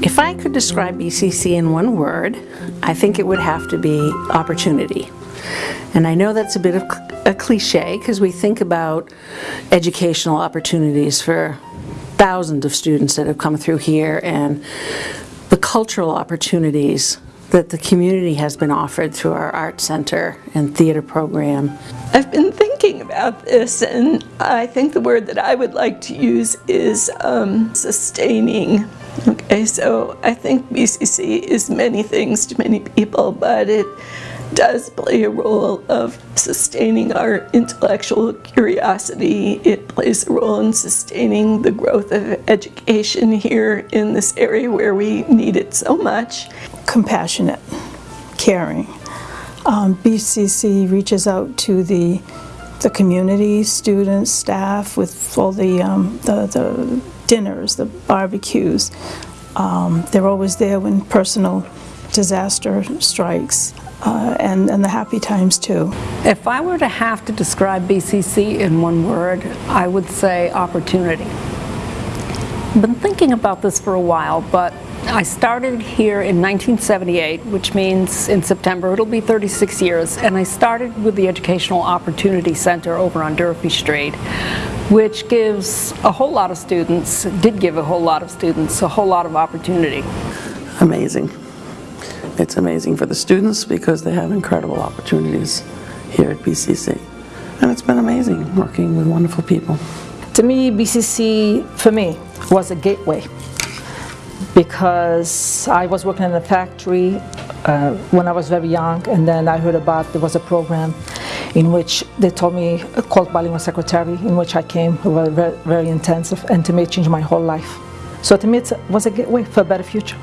If I could describe BCC in one word, I think it would have to be opportunity. And I know that's a bit of a cliche because we think about educational opportunities for thousands of students that have come through here and the cultural opportunities that the community has been offered through our art center and theater program. I've been thinking about this and I think the word that I would like to use is um, sustaining. Okay, so I think BCC is many things to many people, but it does play a role of sustaining our intellectual curiosity. It plays a role in sustaining the growth of education here in this area where we need it so much. Compassionate, caring. Um, BCC reaches out to the the community, students, staff with all the, um, the, the, dinners, the barbecues. Um, they're always there when personal disaster strikes uh, and, and the happy times too. If I were to have to describe BCC in one word, I would say opportunity. I've been thinking about this for a while, but I started here in 1978, which means in September it'll be 36 years, and I started with the Educational Opportunity Center over on Durfee Street, which gives a whole lot of students, did give a whole lot of students, a whole lot of opportunity. Amazing. It's amazing for the students because they have incredible opportunities here at BCC. And it's been amazing working with wonderful people. To me, BCC, for me, was a gateway because I was working in a factory uh, when I was very young and then I heard about there was a program in which they told me, called Bilingual Secretary, in which I came, it was very, very intensive and to me it changed my whole life. So to me it was a gateway for a better future.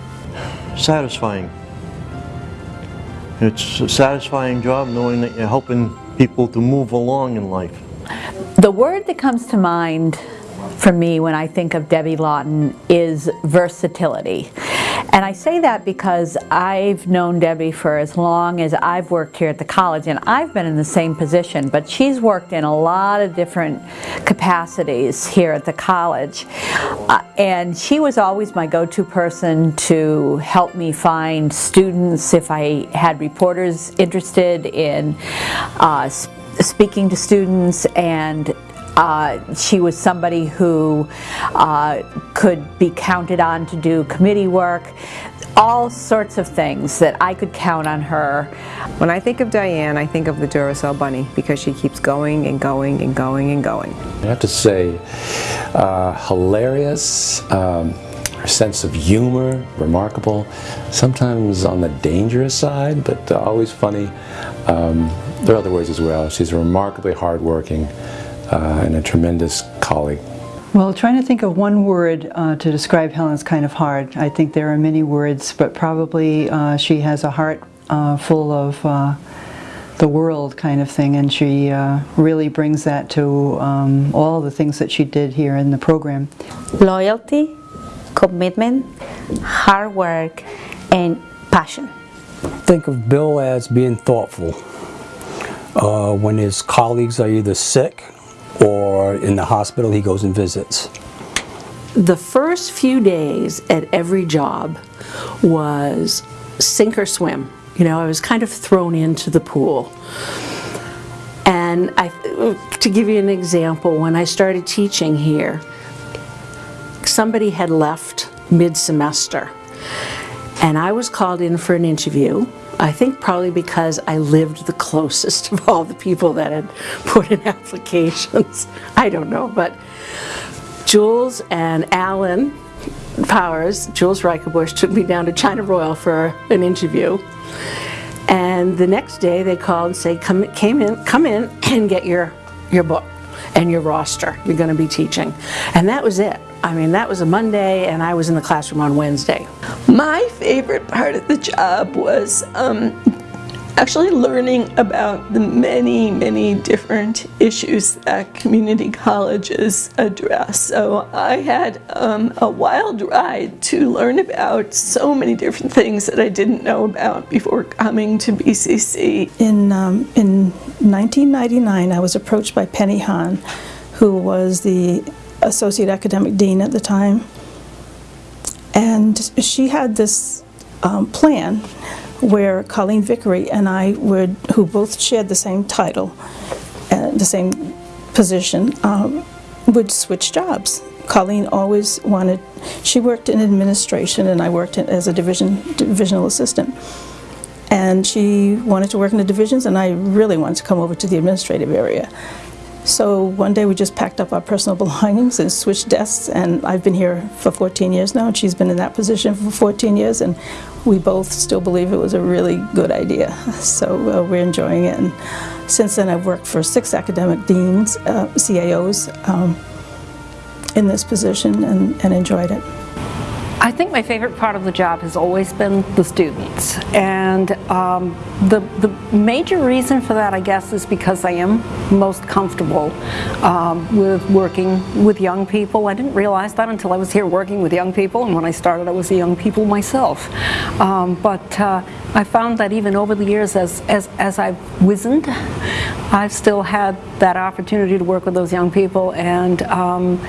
Satisfying. It's a satisfying job knowing that you're helping people to move along in life. The word that comes to mind for me when I think of Debbie Lawton is versatility. And I say that because I've known Debbie for as long as I've worked here at the college and I've been in the same position, but she's worked in a lot of different capacities here at the college. Uh, and she was always my go-to person to help me find students if I had reporters interested in uh, speaking to students and uh, she was somebody who uh, could be counted on to do committee work, all sorts of things that I could count on her. When I think of Diane, I think of the Duracell Bunny because she keeps going and going and going and going. I have to say, uh, hilarious, um, her sense of humor, remarkable, sometimes on the dangerous side, but uh, always funny. Um, there are other ways as well. She's remarkably hardworking uh, and a tremendous colleague. Well, trying to think of one word uh, to describe Helen is kind of hard. I think there are many words, but probably uh, she has a heart uh, full of uh, the world kind of thing, and she uh, really brings that to um, all the things that she did here in the program. Loyalty, commitment, hard work, and passion. Think of Bill as being thoughtful. Uh, when his colleagues are either sick or in the hospital he goes and visits. The first few days at every job was sink or swim. You know, I was kind of thrown into the pool. And I, to give you an example, when I started teaching here, somebody had left mid-semester and I was called in for an interview I think probably because I lived the closest of all the people that had put in applications. I don't know, but Jules and Alan Powers, Jules Reicherbusch, took me down to China Royal for an interview. And the next day they called and said, come, came in, come in and get your, your book and your roster. You're going to be teaching. And that was it. I mean, that was a Monday and I was in the classroom on Wednesday. My favorite part of the job was um, actually learning about the many, many different issues that community colleges address. So I had um, a wild ride to learn about so many different things that I didn't know about before coming to BCC. In, um, in 1999, I was approached by Penny Hahn, who was the Associate Academic Dean at the time. And she had this um, plan where Colleen Vickery and I would, who both shared the same title, uh, the same position, um, would switch jobs. Colleen always wanted, she worked in administration and I worked in, as a division, divisional assistant. And she wanted to work in the divisions and I really wanted to come over to the administrative area. So one day we just packed up our personal belongings and switched desks and I've been here for 14 years now and she's been in that position for 14 years and we both still believe it was a really good idea. So uh, we're enjoying it and since then I've worked for six academic deans, uh, CAOs, um, in this position and, and enjoyed it. I think my favorite part of the job has always been the students. And um, the, the major reason for that, I guess, is because I am most comfortable um, with working with young people. I didn't realize that until I was here working with young people, and when I started I was a young people myself. Um, but uh, I found that even over the years as, as, as I've wizened, I've still had that opportunity to work with those young people and um,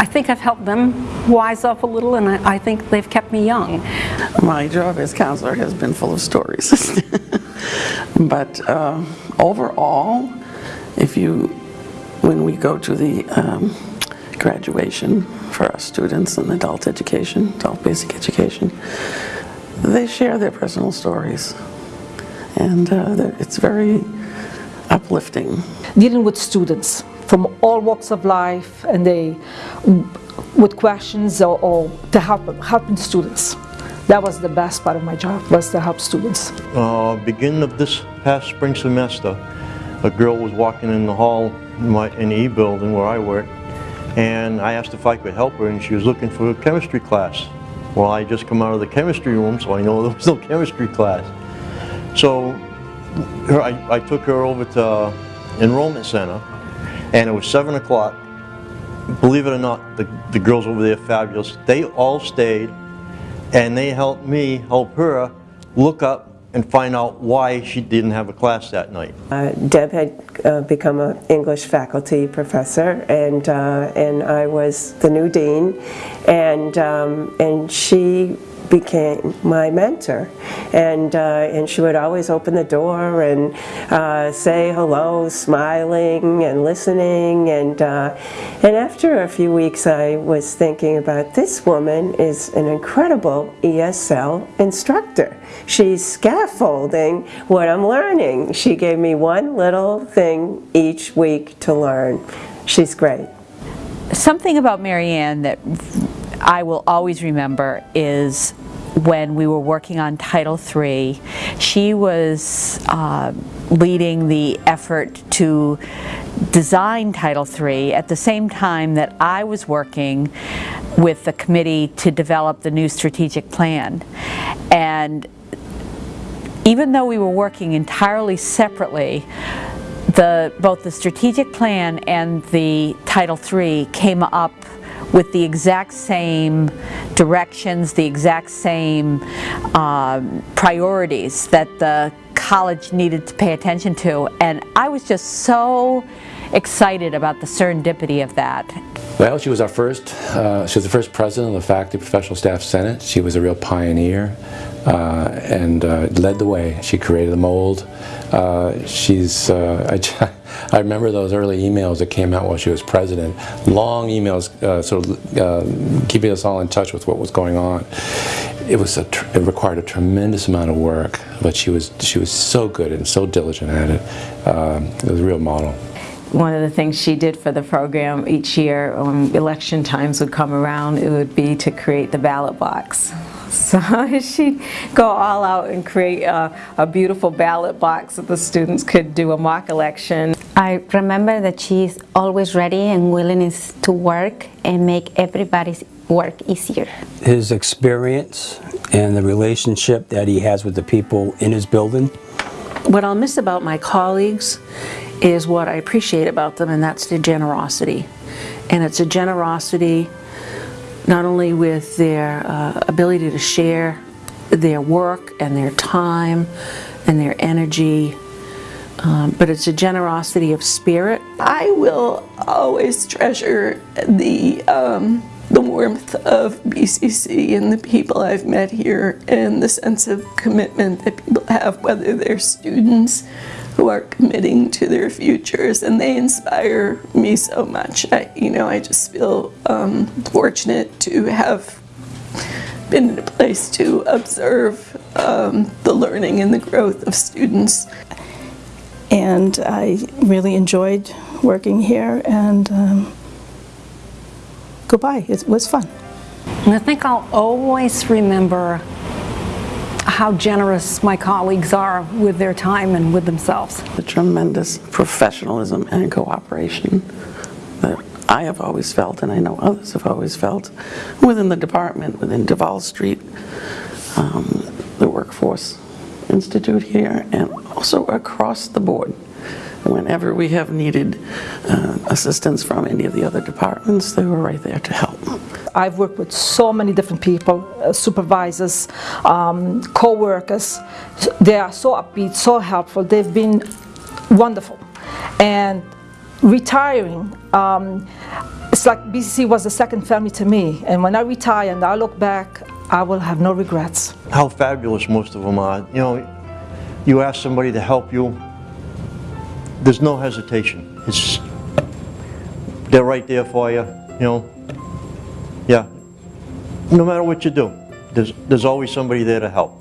I think I've helped them wise up a little and I, I, think they've kept me young. My job as counselor has been full of stories. but uh, overall, if you, when we go to the um, graduation for our students in adult education, adult basic education, they share their personal stories. And uh, it's very uplifting. Dealing with students from all walks of life and they with questions or, or to help helping students. That was the best part of my job, was to help students. Uh, beginning of this past spring semester, a girl was walking in the hall in, my, in the E building where I work, and I asked if I could help her, and she was looking for a chemistry class. Well, I just come out of the chemistry room, so I know there was no chemistry class. So her, I, I took her over to enrollment center, and it was 7 o'clock. Believe it or not, the, the girls over there fabulous. They all stayed and they helped me help her look up and find out why she didn't have a class that night. Uh, Deb had uh, become an English faculty professor and uh, and I was the new dean and um, and she became my mentor. And, uh, and she would always open the door and uh, say hello, smiling and listening. And, uh, and after a few weeks, I was thinking about this woman is an incredible ESL instructor. She's scaffolding what I'm learning. She gave me one little thing each week to learn. She's great. Something about Marianne that I will always remember is when we were working on Title III, she was uh, leading the effort to design Title III at the same time that I was working with the committee to develop the new strategic plan. And even though we were working entirely separately, the, both the strategic plan and the Title III came up with the exact same directions, the exact same um, priorities that the college needed to pay attention to. And I was just so excited about the serendipity of that. Well, she was our first, uh, she was the first president of the Faculty Professional Staff Senate. She was a real pioneer uh, and uh, led the way. She created the mold. Uh, she's, uh, I, I remember those early emails that came out while she was president. Long emails uh, sort of keeping us all in touch with what was going on. It was a, it required a tremendous amount of work, but she was, she was so good and so diligent at it. Um, it was a real model one of the things she did for the program each year when election times would come around, it would be to create the ballot box. So she'd go all out and create a, a, beautiful ballot box that the students could do a mock election. I remember that she's always ready and willing to work and make everybody's work easier. His experience and the relationship that he has with the people in his building. What I'll miss about my colleagues is what I appreciate about them, and that's their generosity. And it's a generosity not only with their uh, ability to share their work and their time and their energy, um, but it's a generosity of spirit. I will always treasure the, um, the warmth of BCC and the people I've met here and the sense of commitment that people have, whether they're students who are committing to their futures, and they inspire me so much. I, you know, I just feel um, fortunate to have been in a place to observe um, the learning and the growth of students. And I really enjoyed working here and um, goodbye. It was fun. And I think I'll always remember how generous my colleagues are with their time and with themselves. The tremendous professionalism and cooperation that I have always felt, and I know others have always felt, within the department, within Duval Street, um, the Workforce Institute here, and also across the board. Whenever we have needed uh, assistance from any of the other departments, they were right there to help. I've worked with so many different people, uh, supervisors, um, co-workers. They are so upbeat, so helpful. They've been wonderful. And retiring, um, it's like BCC was a second family to me. And when I retire and I look back, I will have no regrets. How fabulous most of them are. You know, you ask somebody to help you, there's no hesitation. It's, they're right there for you, you know. Yeah. No matter what you do, there's, there's always somebody there to help.